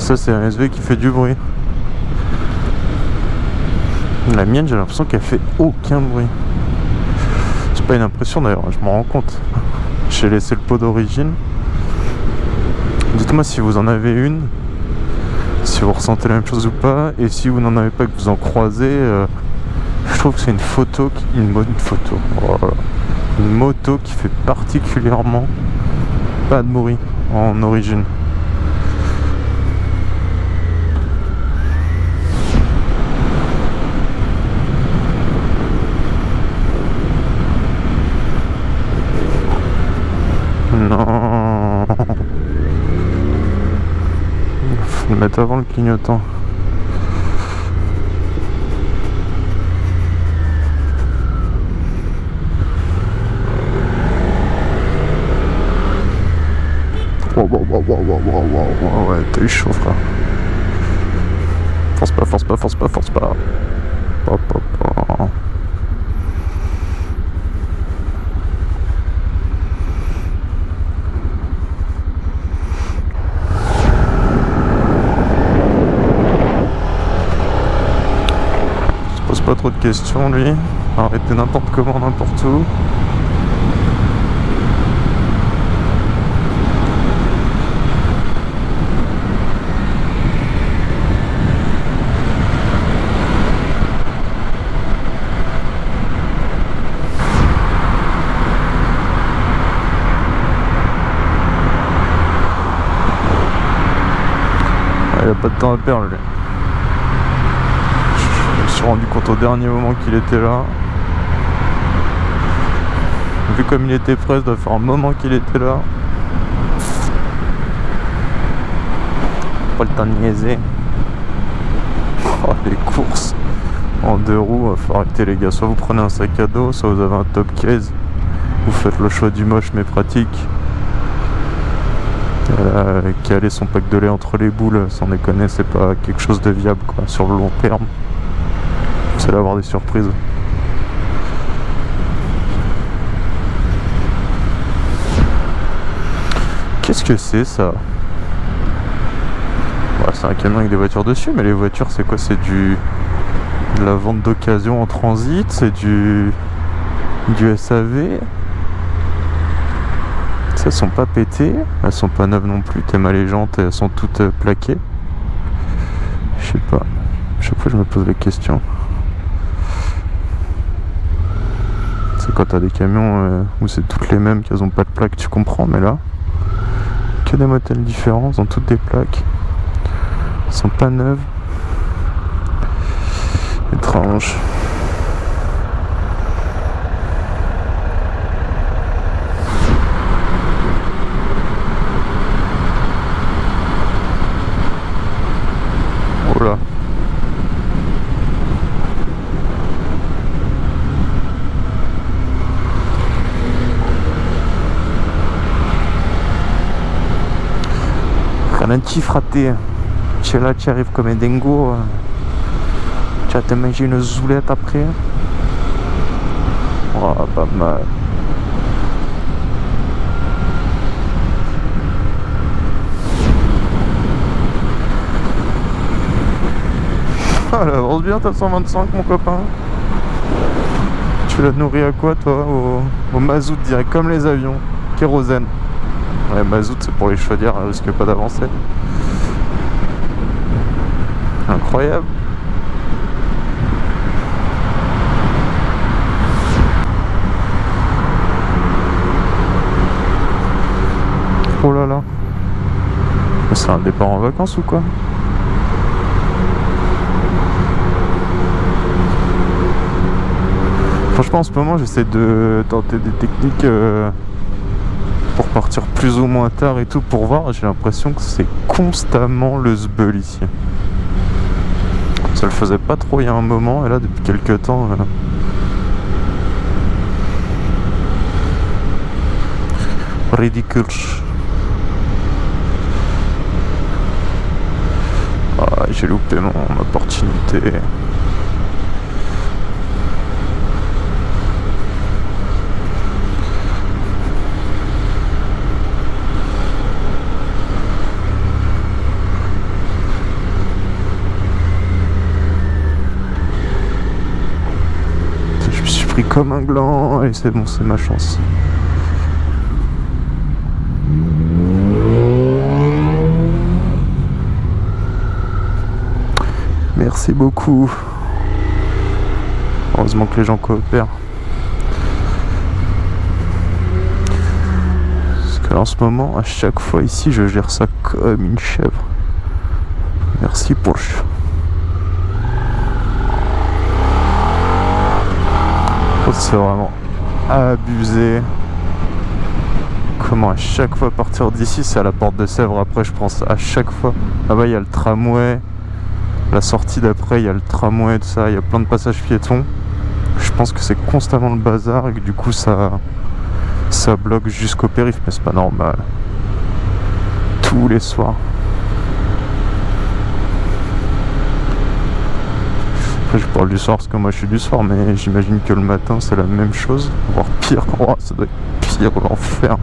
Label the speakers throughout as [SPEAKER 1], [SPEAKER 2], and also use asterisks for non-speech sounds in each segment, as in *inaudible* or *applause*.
[SPEAKER 1] ça c'est un SV qui fait du bruit. La mienne j'ai l'impression qu'elle fait aucun bruit. C'est pas une impression d'ailleurs, je m'en rends compte. J'ai laissé le pot d'origine. Dites-moi si vous en avez une, si vous ressentez la même chose ou pas, et si vous n'en avez pas que vous en croisez, euh, je trouve que c'est une photo, une bonne photo, une moto qui fait particulièrement pas de bruit en origine. Non. Faut le mettre avant le clignotant. Wow, wow, wow, wow, wow, wow, wow. Ouais, t'as eu chaud, frère. Force pas, force pas, force pas, force pas. Hop, hop, hop. Se pose pas trop de questions, lui. Arrêtez n'importe comment, n'importe où. Ah, Il a pas de temps à perdre lui. Suis rendu compte au dernier moment qu'il était là. Vu comme il était prêt, ça doit faire un moment qu'il était là. Pas le temps de niaiser. *laughs* Oh, les courses en deux roues, faut arrêter les gars. Soit vous prenez un sac à dos, soit vous avez un top case. Vous faites le choix du moche mais pratique. Euh, caler son pack de lait entre les boules, sans déconner, c'est pas quelque chose de viable quoi, sur le long terme. Allez avoir des surprises. Qu'est-ce que c'est ça? C'est un camion avec des voitures dessus, mais les voitures c'est quoi? C'est du de la vente d'occasion en transit, c'est du du SAV. Ça, elles sont pas pétées, elles sont pas neuves non plus, tellement les jantes, elles sont toutes euh, plaquées. Je sais pas. Chaque fois je me pose la question. C'est quand t'as des camions euh, où c'est toutes les mêmes, qu'elles ont pas de plaques, tu comprends, mais là, que des modèles différents, elles ont toutes des plaques. Elles sont pas neuves. Étrange. Oh là. Ralenti fraté. Tu es là, tu arrives comme un dingo. Tu vas te une zoulette après. Oh, pas mal. Avance bien ta 125 mon copain. Tu la nourris à quoi toi? Au, au mazout direct, comme les avions. Kérosène. Ouais, mazout c'est pour les chaudières, elle risque pas d'avancer. Incroyable. Oh là là. C'est un départ en vacances ou quoi? Franchement en ce moment j'essaie de tenter des techniques euh, pour partir plus ou moins tard et tout pour voir. J'ai l'impression que c'est constamment le zbeul ici. Ça le faisait pas trop il y a un moment et là depuis quelques temps... euh, Ridicule. Ah, j'ai loupé mon opportunité. Comme un gland. Et c'est bon, c'est ma chance. Merci beaucoup. Heureusement que les gens coopèrent. Parce que en ce moment, à chaque fois ici, je gère ça comme une chèvre. Merci pour le C'est vraiment abusé. Comment à chaque fois partir d'ici, c'est à la porte de Sèvres. Après, je pense à chaque fois. Bah, il y a le tramway. La sortie d'après, il y a le tramway, tout ça. Il y a plein de passages piétons. Je pense que c'est constamment le bazar et que du coup, ça, ça bloque jusqu'au périph'. Mais c'est pas normal. Tous les soirs. Je parle du soir parce que moi je suis du soir, mais j'imagine que le matin c'est la même chose, voire pire. *laughs* Oh, ça doit être pire, l'enfer.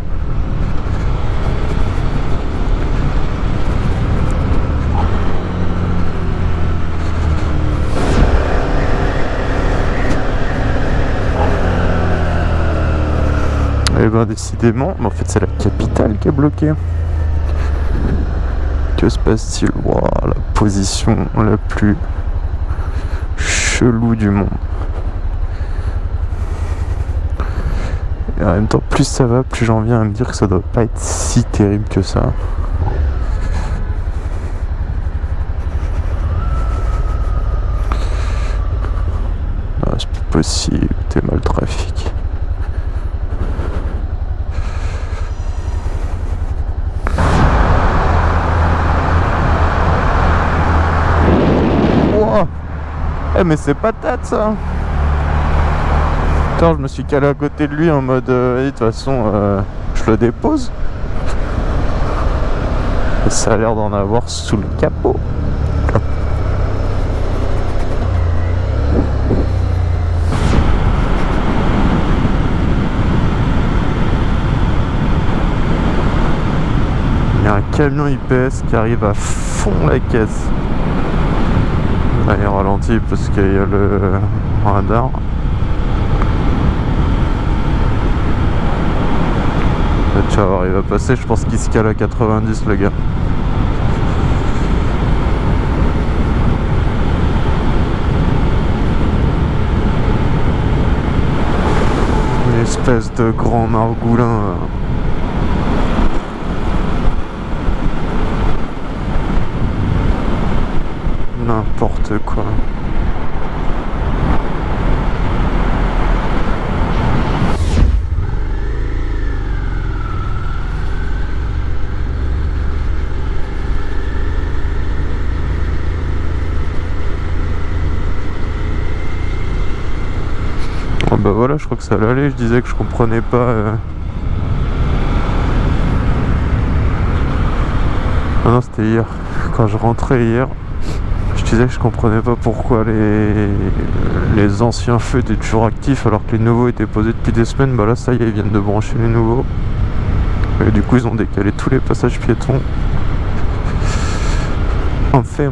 [SPEAKER 1] Eh ben décidément, mais en fait c'est la capitale qui est bloquée. Que se passe-t-il? La position la plus chelou du monde. Et en même temps, plus ça va, plus j'en viens à me dire que ça doit pas être si terrible que ça. c'est pas possible, t'es mal trafic. Eh mais c'est patate ça. Putain je me suis calé à côté de lui en mode euh, de toute façon euh, je le dépose. Ça a l'air d'en avoir sous le capot. Il y a un camion IPS qui arrive à fond la caisse Parce qu'il y a le radar. voir, il va passer, je pense qu'il se cale à 90 le gars. Une espèce de grand margoulin. N'importe quoi. Oh bah voilà, je crois que ça allait je disais que je comprenais pas... Euh... Ah non, c'était hier. Quand je rentrais hier, disais que je comprenais pas pourquoi les, les anciens feux étaient toujours actifs alors que les nouveaux étaient posés depuis des semaines. Bah là, ça y est, ils viennent de brancher les nouveaux. Et du coup, ils ont décalé tous les passages piétons. Enfin.